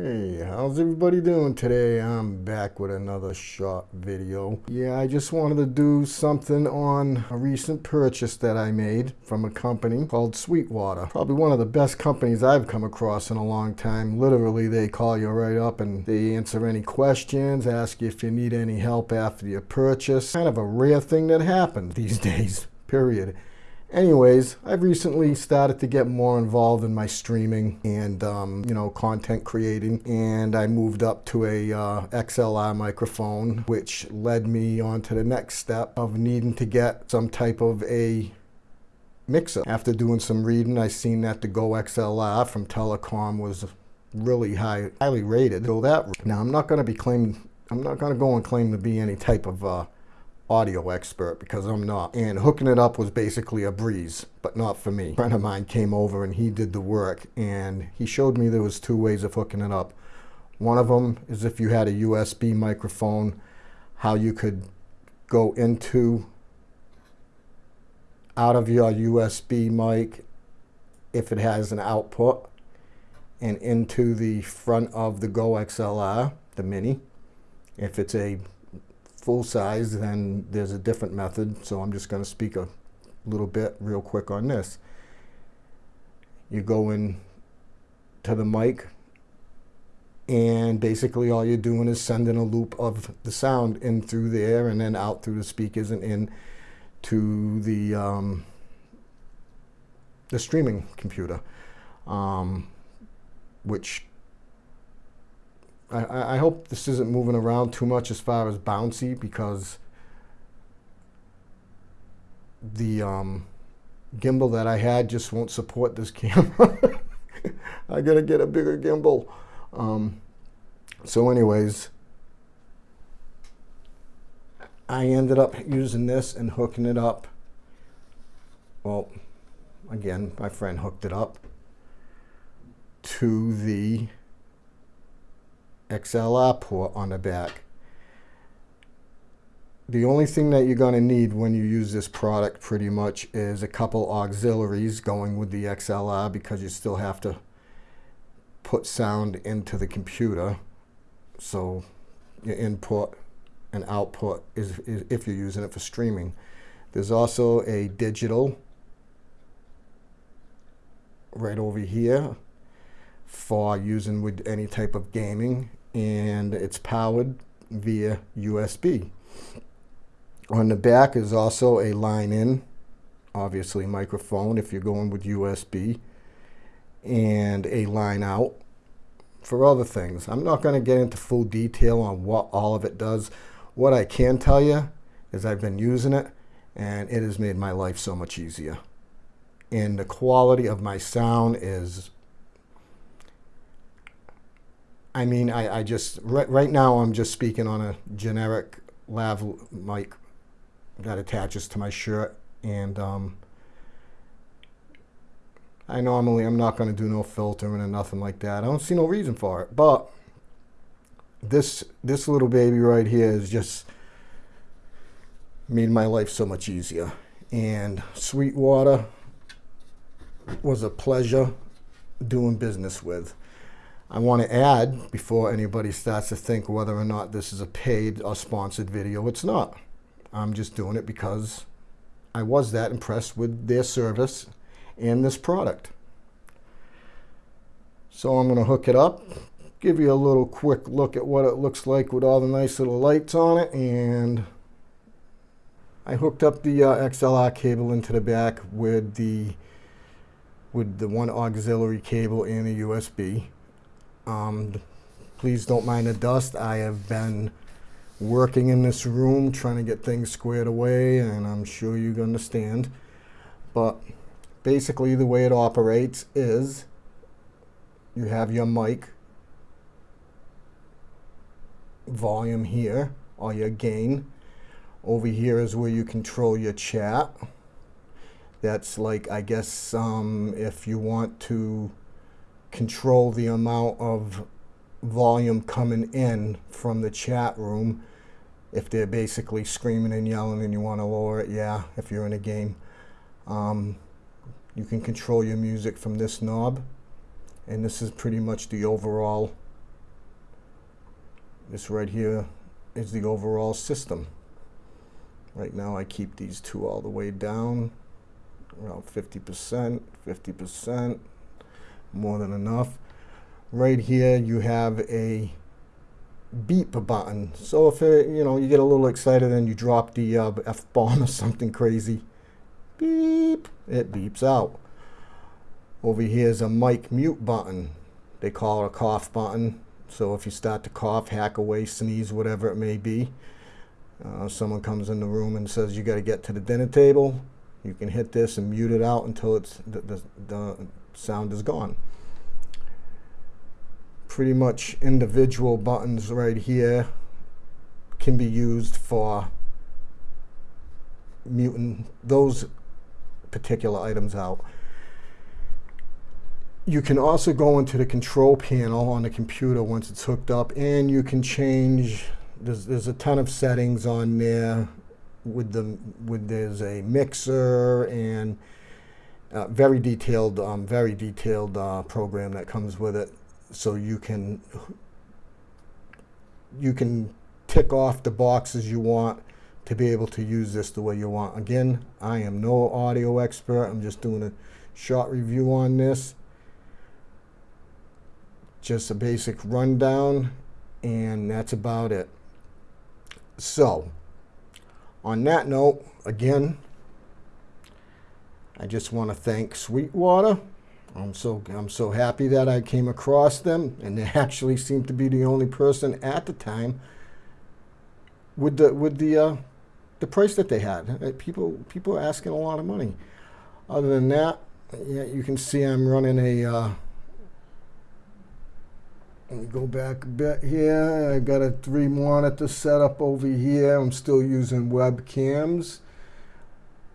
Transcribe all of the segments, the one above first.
Hey, how's everybody doing today? I'm back with another short video. Yeah, I just wanted to do something on a recent purchase that I made from a company called Sweetwater. Probably one of the best companies I've come across in a long time. Literally, they call you right up and they answer any questions, ask you if you need any help after your purchase. Kind of a rare thing that happens these days, period. Anyways, I've recently started to get more involved in my streaming and, um, you know, content creating. And I moved up to a uh, XLR microphone, which led me on to the next step of needing to get some type of a mixer. After doing some reading, I seen that the Go XLR from Telecom was really high, highly rated. So that now I'm not going to be claimed. I'm not going to go and claim to be any type of uh, audio expert because I'm not. And hooking it up was basically a breeze, but not for me. A friend of mine came over and he did the work and he showed me there was two ways of hooking it up. One of them is if you had a USB microphone, how you could go into out of your USB mic if it has an output and into the front of the Go XLR, the Mini. If it's a full size, then there's a different method. So I'm just going to speak a little bit real quick on this. You go in to the mic and basically all you're doing is sending a loop of the sound in through there and then out through the speakers and in to the um, the streaming computer, um, which I, I hope this isn't moving around too much as far as bouncy because the um, gimbal that I had just won't support this camera. I gotta get a bigger gimbal. Um, so anyways, I ended up using this and hooking it up. Well, again, my friend hooked it up to the XLR port on the back. The only thing that you're going to need when you use this product pretty much is a couple auxiliaries going with the XLR because you still have to put sound into the computer. So your input and output is, is if you're using it for streaming. There's also a digital right over here for using with any type of gaming and it's powered via USB. On the back is also a line in, obviously microphone if you're going with USB, and a line out for other things. I'm not going to get into full detail on what all of it does. What I can tell you is I've been using it and it has made my life so much easier. And the quality of my sound is I mean, I, I just, right, right now I'm just speaking on a generic lav mic that attaches to my shirt. And um, I normally, I'm not going to do no filtering and nothing like that. I don't see no reason for it. But this, this little baby right here is just made my life so much easier. And Sweetwater was a pleasure doing business with. I want to add, before anybody starts to think whether or not this is a paid or sponsored video, it's not. I'm just doing it because I was that impressed with their service and this product. So I'm going to hook it up, give you a little quick look at what it looks like with all the nice little lights on it, and I hooked up the uh, XLR cable into the back with the with the one auxiliary cable and a USB. Um, please don't mind the dust. I have been working in this room trying to get things squared away and I'm sure you understand. But basically the way it operates is you have your mic volume here or your gain. Over here is where you control your chat. That's like, I guess, um, if you want to control the amount of volume coming in from the chat room. If they're basically screaming and yelling and you want to lower it, yeah, if you're in a game. Um, you can control your music from this knob. And this is pretty much the overall This right here is the overall system. Right now I keep these two all the way down, around 50%, 50%, more than enough. Right here you have a beep button. So if it, you know you get a little excited and you drop the uh, F-bomb or something crazy, beep, it beeps out. Over here is a mic mute button. They call it a cough button. So if you start to cough, hack away, sneeze, whatever it may be, uh, someone comes in the room and says you got to get to the dinner table, you can hit this and mute it out until it's the, the, the sound is gone. Pretty much individual buttons right here can be used for muting those particular items out. You can also go into the control panel on the computer once it's hooked up and you can change, there's, there's a ton of settings on there with the, with there's a mixer and uh, very detailed, um, very detailed uh, program that comes with it. So you can, you can tick off the boxes you want to be able to use this the way you want. Again, I am no audio expert. I'm just doing a short review on this just a basic rundown, and that's about it. So, on that note, again, I just want to thank Sweetwater. I'm so I'm so happy that I came across them, and they actually seemed to be the only person at the time with the with the uh, the price that they had. Uh, people people are asking a lot of money. Other than that, yeah, you can see I'm running a. Uh, let me go back a bit here. I've got a three monitor setup over here. I'm still using webcams.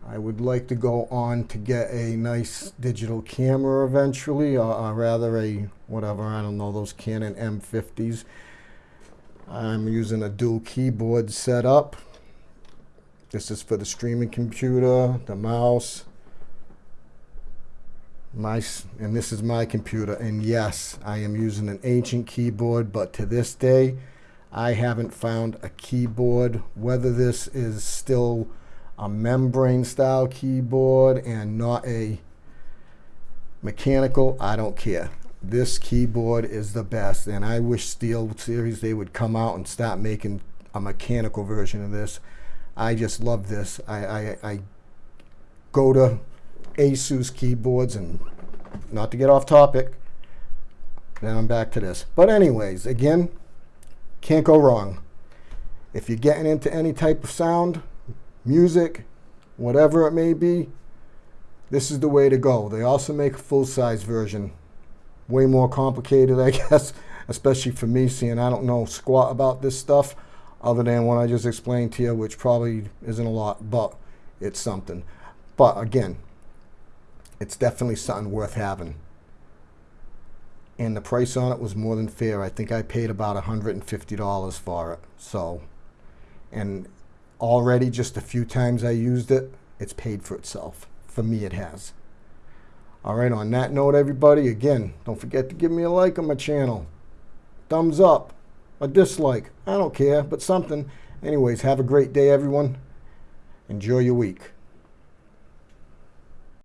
I would like to go on to get a nice digital camera eventually, or, or rather a, whatever, I don't know, those Canon M50s. I'm using a dual keyboard setup. This is for the streaming computer, the mouse, my and this is my computer and yes I am using an ancient keyboard but to this day I haven't found a keyboard whether this is still a membrane style keyboard and not a mechanical I don't care this keyboard is the best and I wish Steel Series they would come out and start making a mechanical version of this I just love this I, I, I go to Asus keyboards and not to get off topic, then I'm back to this. But anyways, again, can't go wrong. If you're getting into any type of sound, music, whatever it may be, this is the way to go. They also make a full-size version. Way more complicated, I guess, especially for me, seeing I don't know squat about this stuff other than what I just explained to you, which probably isn't a lot, but it's something. But again, it's definitely something worth having. And the price on it was more than fair. I think I paid about $150 for it. So, and already just a few times I used it, it's paid for itself. For me, it has. All right, on that note, everybody, again, don't forget to give me a like on my channel. Thumbs up, a dislike, I don't care, but something. Anyways, have a great day, everyone. Enjoy your week.